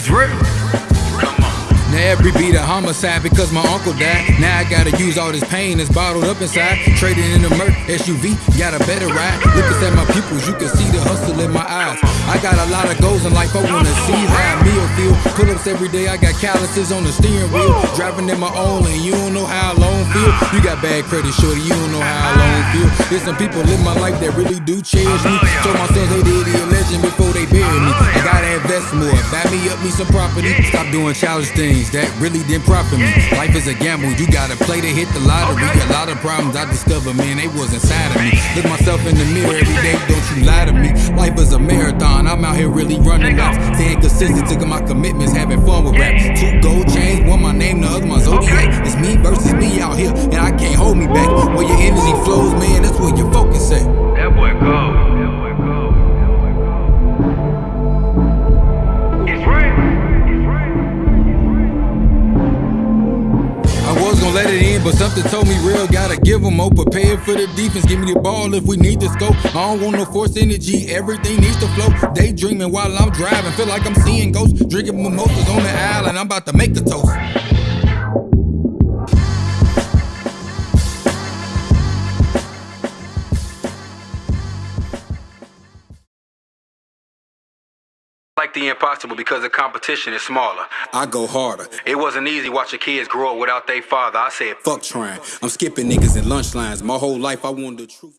It's real. Now every beat a homicide because my uncle died. Now I gotta use all this pain that's bottled up inside. Trading in the Merc SUV, got a better ride. Looking at my pupils, you can see the hustle in my eyes. I got a lot of goals in life, I wanna see how a meal feel. Pull ups every day, I got calluses on the steering wheel. Driving in my own lane, you don't know how I alone feel. You got bad credit, shorty, you don't know how I alone feel. There's some people in my life that really do cherish me. Told my sons they did a legend more, buy me up me some property. Stop doing childish things things that really didn't profit me. Life is a gamble, you gotta play to hit the lottery. A lot of problems I discovered, man, they was inside of me. Look myself in the mirror every day, don't you lie to me. Life is a marathon, I'm out here really running laps. Staying consistent taking my commitments, having fun with rap. Two gold chains, one my name, the other my zodiac. It's me versus me out here, and I can't hold me back. Let it in, but something told me real. Gotta give them more prepared for the defense. Give me the ball if we need to scope. I don't want no force energy, everything needs to flow. Daydreaming while I'm driving, feel like I'm seeing ghosts. Drinking mimosas on the island, I'm about to make the toast. Like the impossible because the competition is smaller. I go harder. It wasn't easy watching kids grow up without their father. I said, fuck trying. I'm skipping niggas in lunch lines. My whole life I wanted the truth.